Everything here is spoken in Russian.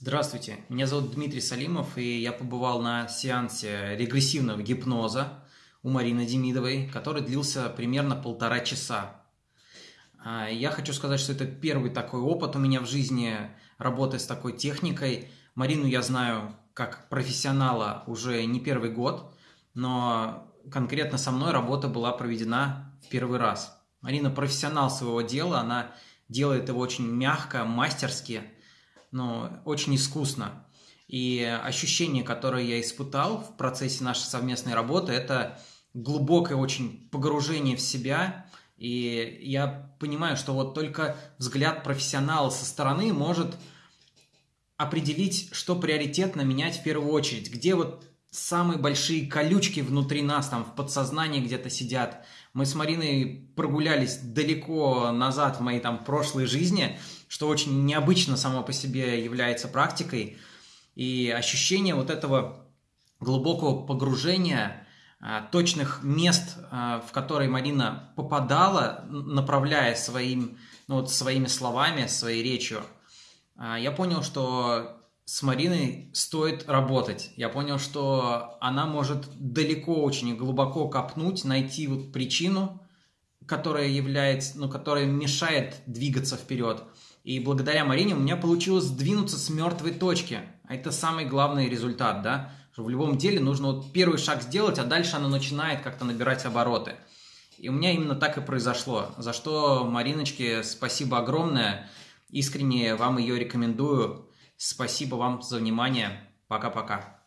Здравствуйте, меня зовут Дмитрий Салимов, и я побывал на сеансе регрессивного гипноза у Марины Демидовой, который длился примерно полтора часа. А, я хочу сказать, что это первый такой опыт у меня в жизни работы с такой техникой. Марину я знаю как профессионала уже не первый год, но конкретно со мной работа была проведена в первый раз. Марина профессионал своего дела, она делает его очень мягко, мастерски, но очень искусно. И ощущение, которое я испытал в процессе нашей совместной работы, это глубокое очень погружение в себя. И я понимаю, что вот только взгляд профессионала со стороны может определить, что приоритетно менять в первую очередь, где вот самые большие колючки внутри нас, там в подсознании где-то сидят. Мы с Мариной прогулялись далеко назад в моей там прошлой жизни, что очень необычно само по себе является практикой. И ощущение вот этого глубокого погружения, а, точных мест, а, в которые Марина попадала, направляя своим, ну, вот своими словами, своей речью, а, я понял, что с Мариной стоит работать. Я понял, что она может далеко очень глубоко копнуть, найти вот причину, которая является, ну, которая мешает двигаться вперед. И благодаря Марине у меня получилось сдвинуться с мертвой точки. А это самый главный результат, да? Что в любом деле нужно вот первый шаг сделать, а дальше оно начинает как-то набирать обороты. И у меня именно так и произошло. За что Мариночке спасибо огромное. Искренне вам ее рекомендую. Спасибо вам за внимание. Пока-пока.